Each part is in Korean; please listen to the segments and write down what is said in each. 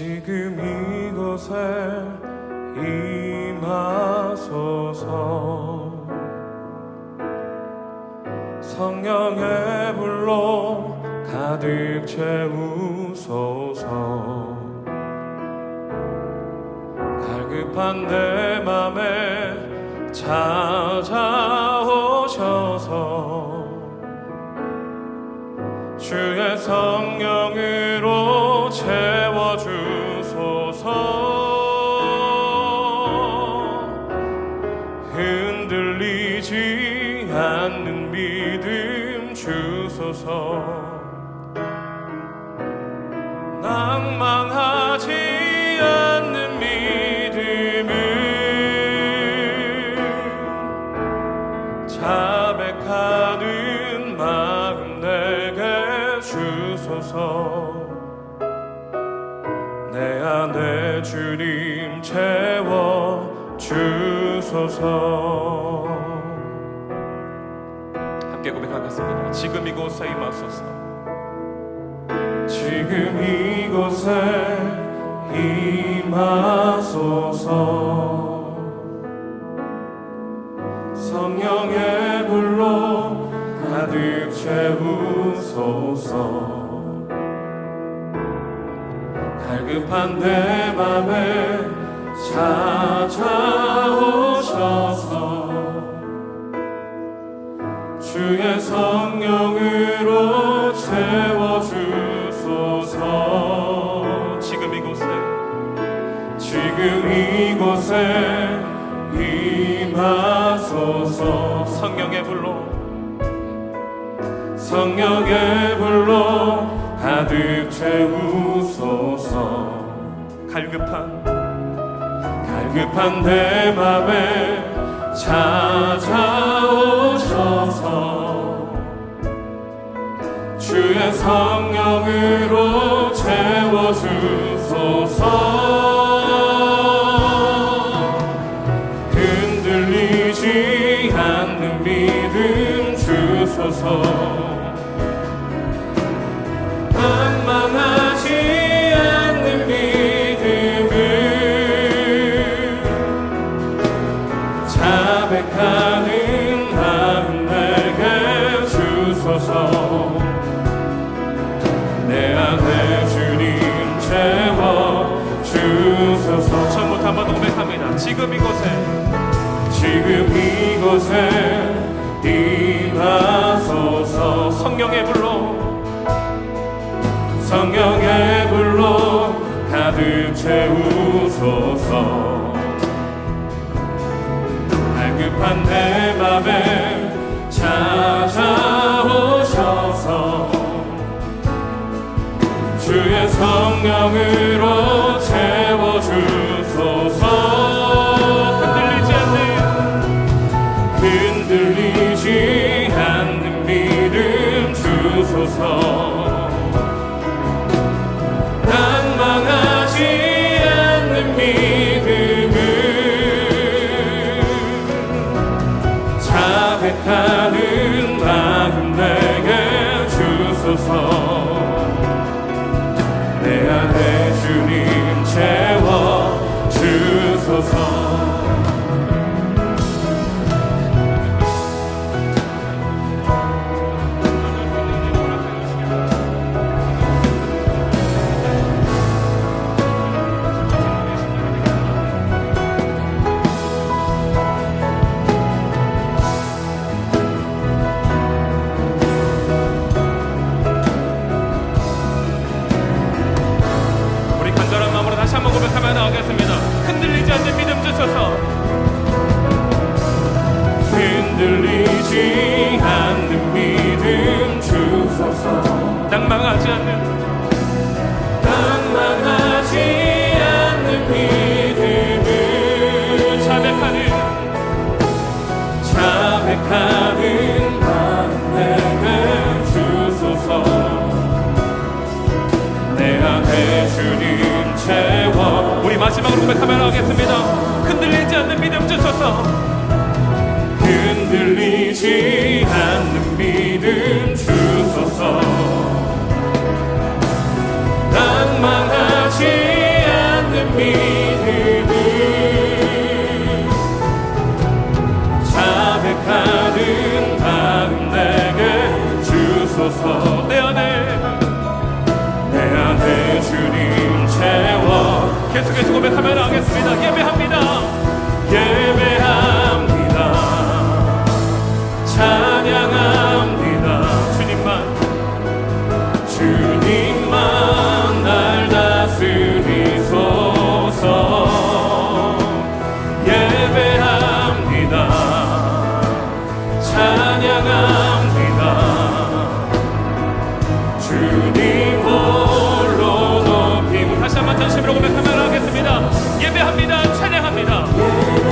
지금 이곳에 임하소서. 성령의 불로 가득 채우소서. 갈급한 내 맘에 찾아오셔서 주의 성령으 내 안에 주님 채워 주소서. 함께 고백하겠습니다. 지금 이곳에 임하소서 지금 이곳에 임하소서. 성령의 불로 가득 채우소서. 갈급한 내 맘에 찾아오셔서 주의 성령 지금 이곳에 임하소서. 성령의 불로. 성령의 불로 가득 채우소서. 갈급한 갈급한 내 맘에 찾아오셔서 주의 성령으로 채워 지금 이곳에 지금 이곳에 임하소서 성령의 불로 성령의 불로 가득 채우소서. 갈급한 내 맘에 찾아오셔서 주의 성령으 고백하며 나가겠습니다. 흔들리지 않는 믿음 주소서. 흔들리지 않는 믿음 주소서. 낭망하지 않는 낭망하지 않는 믿음 마지막으로 고백하며 나가겠습니다. 흔들리지 않는 믿음 주소서. 흔들리지 않는 믿음 주소서. 낭망하지 참여하겠습니다. 예배합니다. 예배합니다. 예배합니다. 찬양합니다.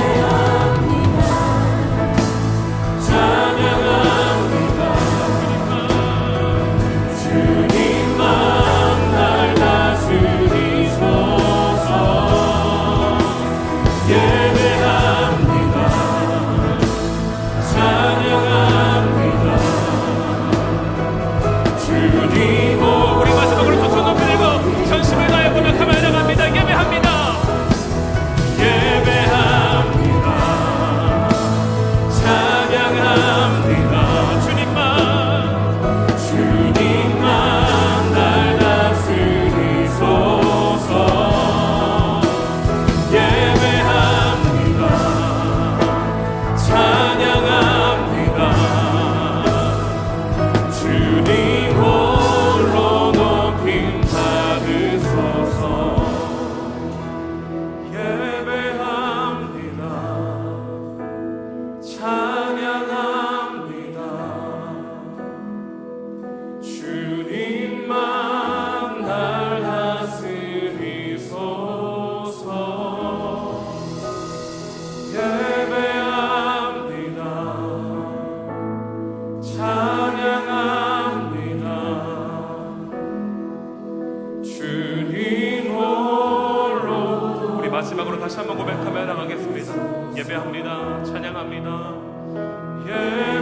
예배합니다. 찬양합니다. 예.